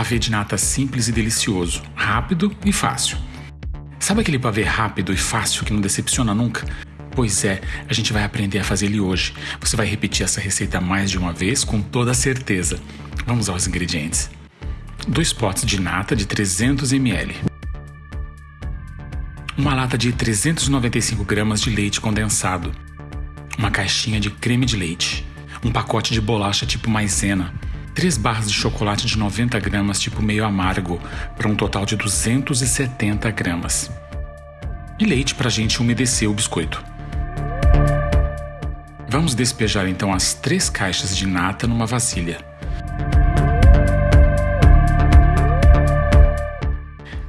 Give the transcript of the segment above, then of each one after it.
pavê de nata simples e delicioso, rápido e fácil. Sabe aquele pavê rápido e fácil que não decepciona nunca? Pois é, a gente vai aprender a fazer ele hoje. Você vai repetir essa receita mais de uma vez com toda certeza. Vamos aos ingredientes. Dois potes de nata de 300 ml. Uma lata de 395 gramas de leite condensado. Uma caixinha de creme de leite. Um pacote de bolacha tipo maisena. Três barras de chocolate de 90 gramas tipo meio amargo, para um total de 270 gramas. E leite para a gente umedecer o biscoito. Vamos despejar então as três caixas de nata numa vasilha.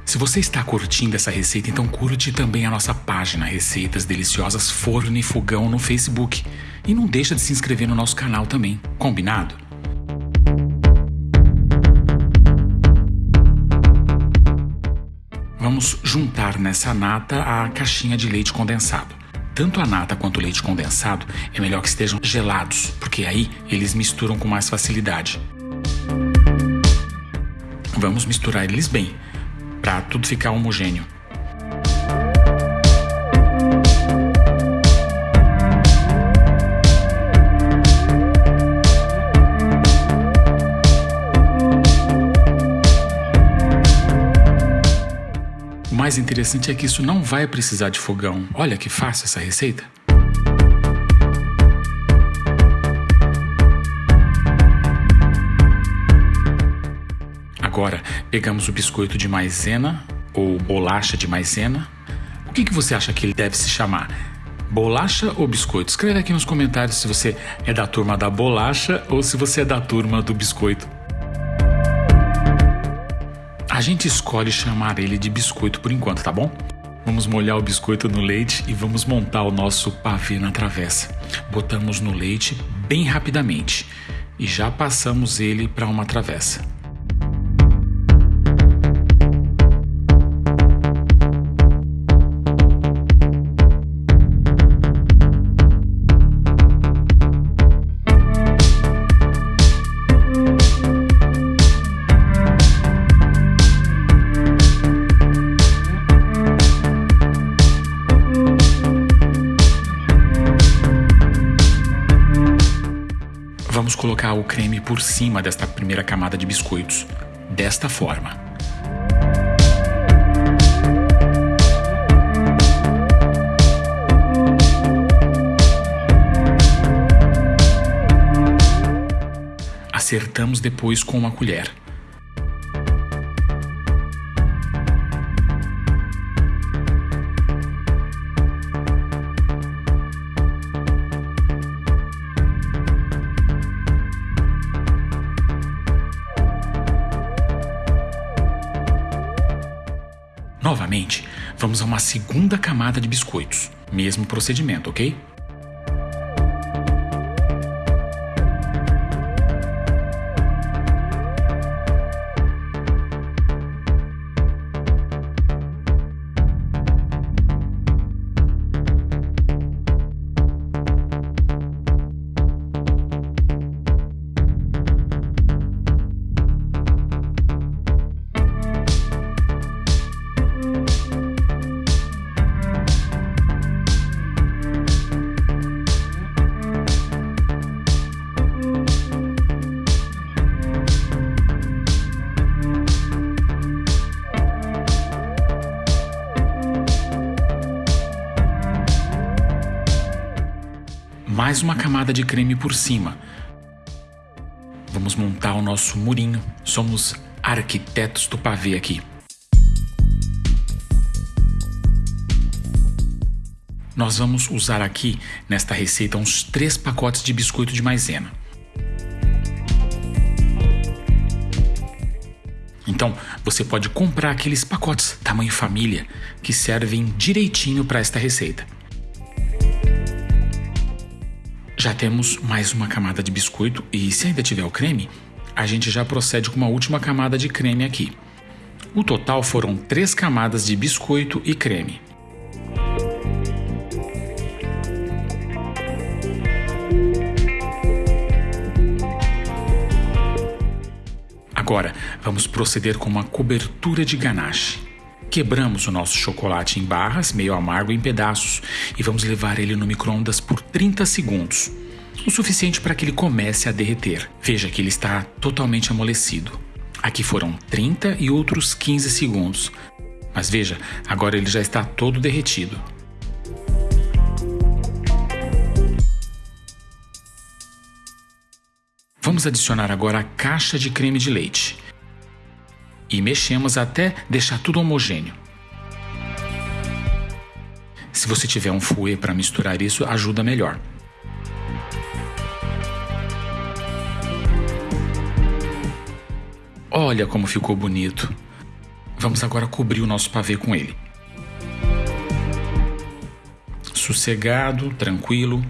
Se você está curtindo essa receita, então curte também a nossa página Receitas Deliciosas Forno e Fogão no Facebook. E não deixa de se inscrever no nosso canal também, combinado? Vamos juntar nessa nata a caixinha de leite condensado. Tanto a nata quanto o leite condensado é melhor que estejam gelados, porque aí eles misturam com mais facilidade. Vamos misturar eles bem, para tudo ficar homogêneo. Mais interessante é que isso não vai precisar de fogão. Olha que fácil essa receita. Agora, pegamos o biscoito de maisena ou bolacha de maisena. O que, que você acha que ele deve se chamar? Bolacha ou biscoito? Escreve aqui nos comentários se você é da turma da bolacha ou se você é da turma do biscoito. A gente escolhe chamar ele de biscoito por enquanto, tá bom? Vamos molhar o biscoito no leite e vamos montar o nosso pavê na travessa. Botamos no leite bem rapidamente e já passamos ele para uma travessa. Colocar o creme por cima desta primeira camada de biscoitos, desta forma. Acertamos depois com uma colher. Novamente, vamos a uma segunda camada de biscoitos. Mesmo procedimento, ok? Mais uma camada de creme por cima. Vamos montar o nosso murinho. Somos arquitetos do pavê aqui. Nós vamos usar aqui nesta receita uns três pacotes de biscoito de maisena. Então, você pode comprar aqueles pacotes tamanho família que servem direitinho para esta receita. Já temos mais uma camada de biscoito e se ainda tiver o creme, a gente já procede com uma última camada de creme aqui. O total foram três camadas de biscoito e creme. Agora, vamos proceder com uma cobertura de ganache. Quebramos o nosso chocolate em barras, meio amargo em pedaços, e vamos levar ele no micro-ondas por 30 segundos o suficiente para que ele comece a derreter. Veja que ele está totalmente amolecido. Aqui foram 30 e outros 15 segundos. Mas veja, agora ele já está todo derretido. Vamos adicionar agora a caixa de creme de leite. E mexemos até deixar tudo homogêneo. Se você tiver um fouet para misturar isso, ajuda melhor. Olha como ficou bonito. Vamos agora cobrir o nosso pavê com ele. Sossegado, tranquilo.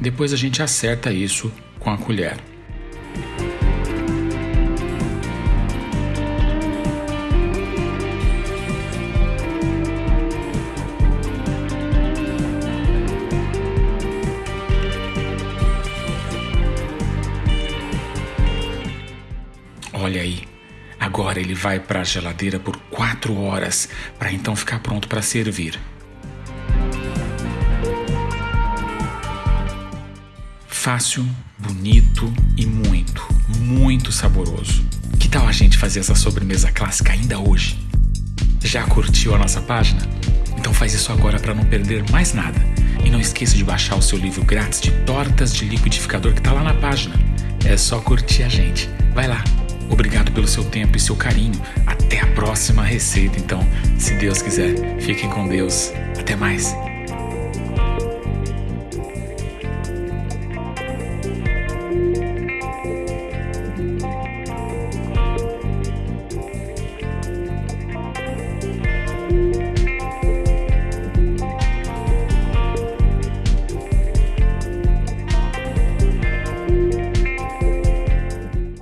Depois a gente acerta isso com a colher. Olha aí, agora ele vai para a geladeira por quatro horas para então ficar pronto para servir. Fácil, bonito e muito, muito saboroso. Que tal a gente fazer essa sobremesa clássica ainda hoje? Já curtiu a nossa página? Então faz isso agora para não perder mais nada. E não esqueça de baixar o seu livro grátis de tortas de liquidificador que está lá na página. É só curtir a gente. Vai lá, Obrigado pelo seu tempo e seu carinho. Até a próxima receita, então, se Deus quiser. Fiquem com Deus. Até mais.